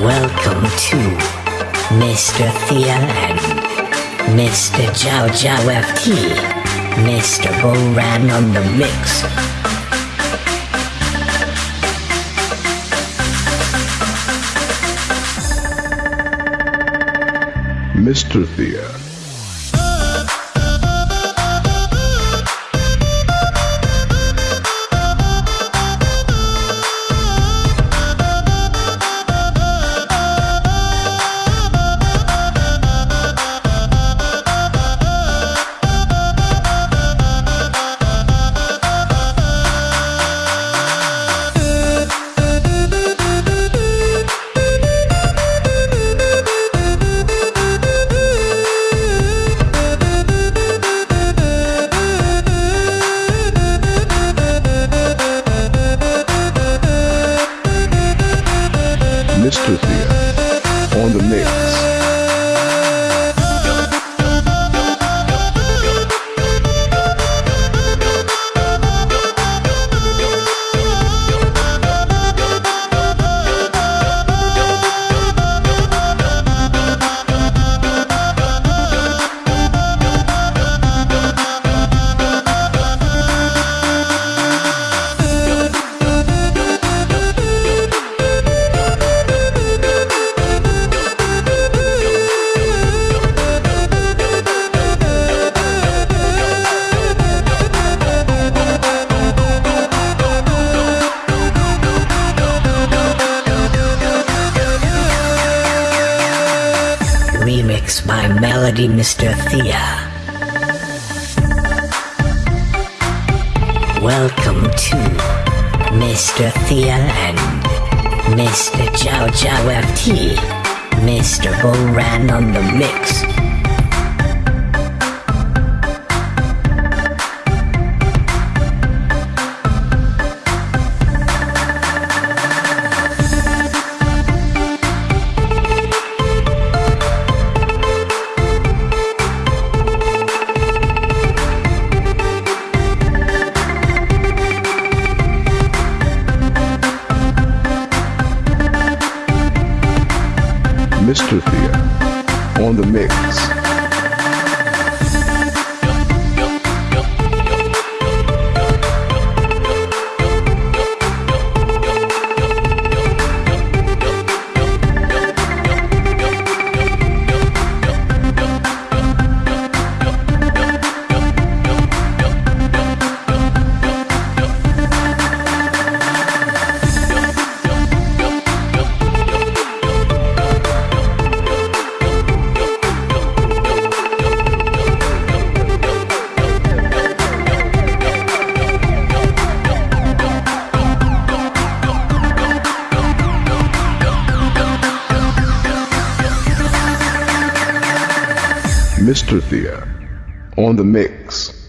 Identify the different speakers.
Speaker 1: Welcome to Mr. Thea and Mr. Jiao Jiao FT. Mr. Boran on the mix.
Speaker 2: Mr. Thea. On the mix.
Speaker 1: Remix by Melody Mr. Thea. Welcome to Mr. Thea and Mr. Jiao Jiao FT. Mr. Boran on the mix.
Speaker 2: Mr. Thea. On the mix. Mr. Thea. On the mix.